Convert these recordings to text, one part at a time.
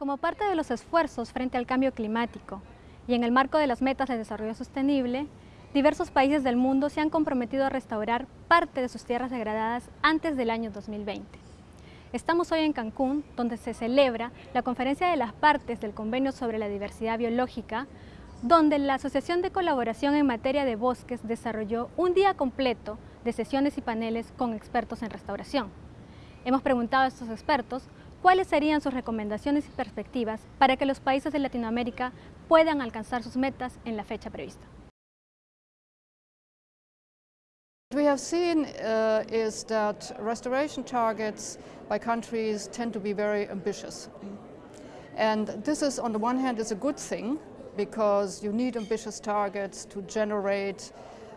Como parte de los esfuerzos frente al cambio climático y en el marco de las metas de desarrollo sostenible, diversos países del mundo se han comprometido a restaurar parte de sus tierras degradadas antes del año 2020. Estamos hoy en Cancún, donde se celebra la conferencia de las partes del Convenio sobre la Diversidad Biológica, donde la Asociación de Colaboración en Materia de Bosques desarrolló un día completo de sesiones y paneles con expertos en restauración. Hemos preguntado a estos expertos ¿Cuáles serían sus recomendaciones y perspectivas para que los países de Latinoamérica puedan alcanzar sus metas en la fecha prevista? We have seen uh, is that restoration targets by countries tend to be very ambitious. And this is, on the one hand, is a good thing because you need ambitious targets to generate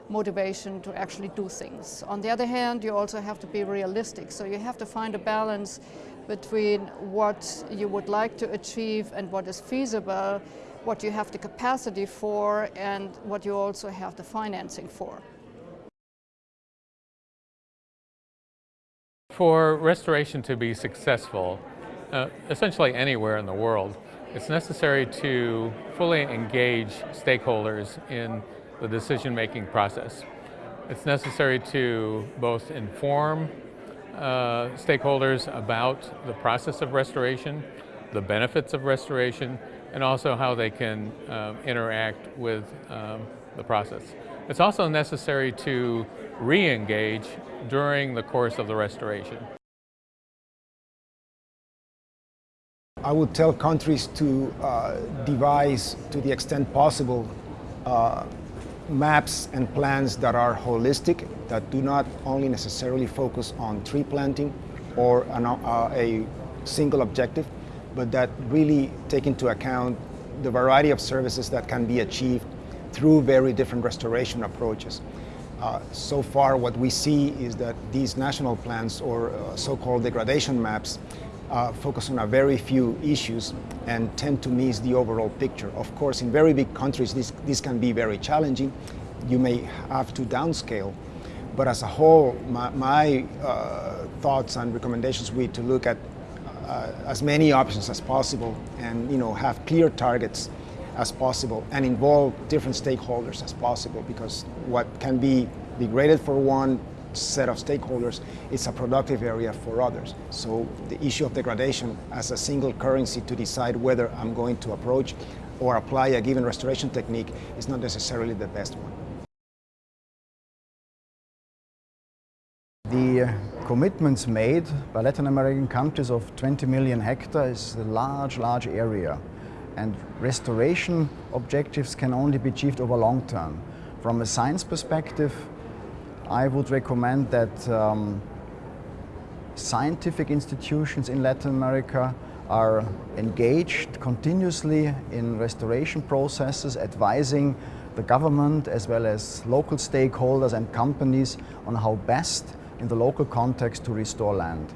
motivation to actually do things. On the other hand, you also have to be realistic. So you have to find a balance between what you would like to achieve and what is feasible, what you have the capacity for and what you also have the financing for. For restoration to be successful, uh, essentially anywhere in the world, it's necessary to fully engage stakeholders in the decision-making process. It's necessary to both inform uh, stakeholders about the process of restoration, the benefits of restoration, and also how they can um, interact with um, the process. It's also necessary to re-engage during the course of the restoration. I would tell countries to uh, devise, to the extent possible, uh, maps and plans that are holistic, that do not only necessarily focus on tree planting or an, uh, a single objective, but that really take into account the variety of services that can be achieved through very different restoration approaches. Uh, so far what we see is that these national plans or uh, so-called degradation maps uh, focus on a very few issues and tend to miss the overall picture. Of course, in very big countries, this, this can be very challenging. You may have to downscale. But as a whole, my, my uh, thoughts and recommendations would be to look at uh, as many options as possible and you know, have clear targets as possible and involve different stakeholders as possible because what can be degraded for one set of stakeholders, it's a productive area for others. So the issue of degradation as a single currency to decide whether I'm going to approach or apply a given restoration technique is not necessarily the best one. The uh, commitments made by Latin American countries of 20 million hectares is a large, large area. And restoration objectives can only be achieved over long term. From a science perspective, I would recommend that um, scientific institutions in Latin America are engaged continuously in restoration processes, advising the government as well as local stakeholders and companies on how best in the local context to restore land.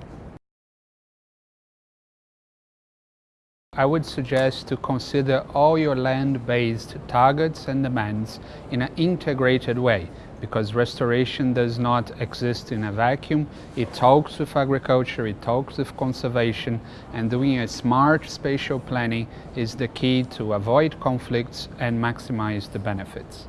I would suggest to consider all your land-based targets and demands in an integrated way because restoration does not exist in a vacuum. It talks with agriculture, it talks with conservation, and doing a smart spatial planning is the key to avoid conflicts and maximize the benefits.